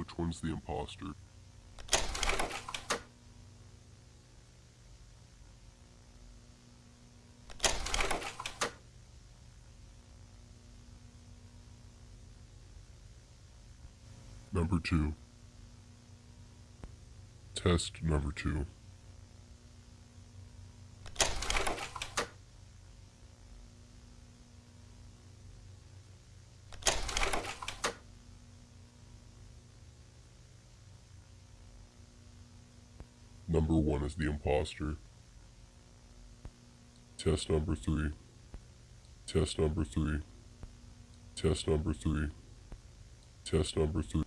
which one's the imposter. Number two. Test number two. Number one is the imposter. Test number three. Test number three. Test number three. Test number three.